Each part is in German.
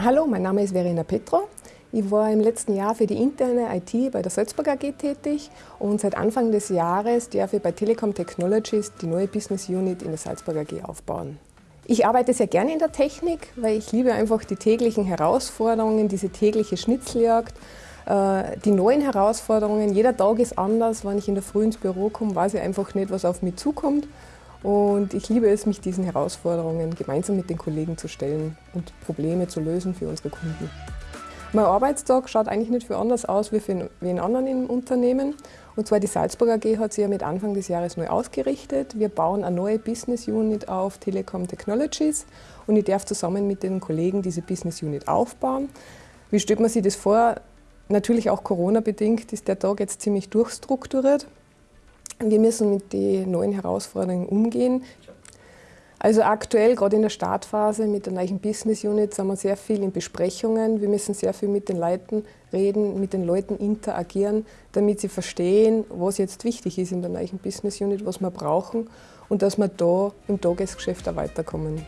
Hallo, mein Name ist Verena Petro. Ich war im letzten Jahr für die interne IT bei der Salzburg AG tätig und seit Anfang des Jahres darf ich bei Telekom Technologies die neue Business Unit in der Salzburg AG aufbauen. Ich arbeite sehr gerne in der Technik, weil ich liebe einfach die täglichen Herausforderungen, diese tägliche Schnitzeljagd, äh, die neuen Herausforderungen. Jeder Tag ist anders. Wenn ich in der Früh ins Büro komme, weiß ich einfach nicht, was auf mich zukommt. Und ich liebe es, mich diesen Herausforderungen gemeinsam mit den Kollegen zu stellen und Probleme zu lösen für unsere Kunden. Mein Arbeitstag schaut eigentlich nicht viel anders aus wie für wen anderen im Unternehmen. Und zwar die Salzburg AG hat sich ja mit Anfang des Jahres neu ausgerichtet. Wir bauen eine neue Business Unit auf Telekom Technologies und ich darf zusammen mit den Kollegen diese Business Unit aufbauen. Wie stellt man sich das vor? Natürlich auch Corona-bedingt ist der Tag jetzt ziemlich durchstrukturiert. Wir müssen mit den neuen Herausforderungen umgehen. Also aktuell, gerade in der Startphase mit der neuen Business Unit, sind wir sehr viel in Besprechungen. Wir müssen sehr viel mit den Leuten reden, mit den Leuten interagieren, damit sie verstehen, was jetzt wichtig ist in der neuen Business Unit, was wir brauchen und dass wir da im Tagesgeschäft auch weiterkommen.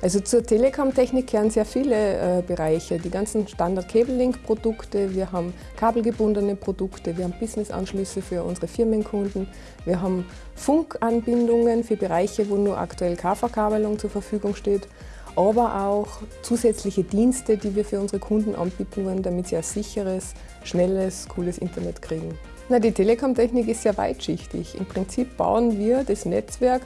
Also zur Telekom-Technik gehören sehr viele äh, Bereiche. Die ganzen Standard-Cable-Link-Produkte, wir haben kabelgebundene Produkte, wir haben Business-Anschlüsse für unsere Firmenkunden, wir haben Funkanbindungen für Bereiche, wo nur aktuell KV-Kabelung zur Verfügung steht, aber auch zusätzliche Dienste, die wir für unsere Kunden anbieten wollen, damit sie ein sicheres, schnelles, cooles Internet kriegen. Na, die Telekom-Technik ist sehr weitschichtig. Im Prinzip bauen wir das Netzwerk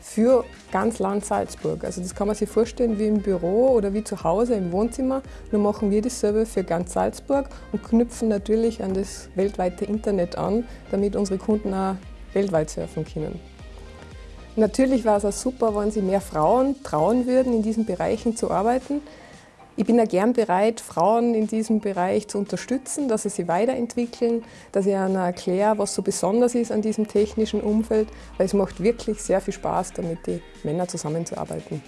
für ganz Land Salzburg. Also das kann man sich vorstellen wie im Büro oder wie zu Hause im Wohnzimmer. Nur machen wir dasselbe für ganz Salzburg und knüpfen natürlich an das weltweite Internet an, damit unsere Kunden auch weltweit surfen können. Natürlich war es auch super, wenn sich mehr Frauen trauen würden, in diesen Bereichen zu arbeiten. Ich bin ja gern bereit, Frauen in diesem Bereich zu unterstützen, dass sie sich weiterentwickeln, dass ich ihnen erkläre, was so besonders ist an diesem technischen Umfeld, weil es macht wirklich sehr viel Spaß, damit die Männer zusammenzuarbeiten.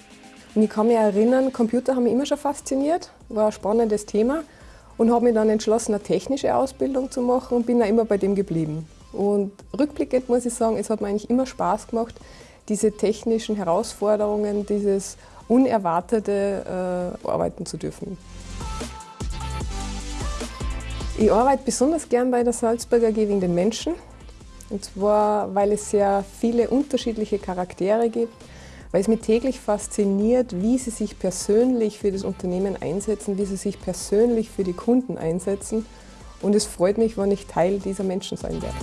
Und ich kann mich erinnern, Computer haben mich immer schon fasziniert, war ein spannendes Thema und habe mich dann entschlossen, eine technische Ausbildung zu machen und bin da immer bei dem geblieben. Und rückblickend muss ich sagen, es hat mir eigentlich immer Spaß gemacht, diese technischen Herausforderungen, dieses Unerwartete äh, arbeiten zu dürfen. Ich arbeite besonders gern bei der Salzburger AG wegen den Menschen. Und zwar, weil es sehr viele unterschiedliche Charaktere gibt, weil es mich täglich fasziniert, wie sie sich persönlich für das Unternehmen einsetzen, wie sie sich persönlich für die Kunden einsetzen. Und es freut mich, wenn ich Teil dieser Menschen sein werde.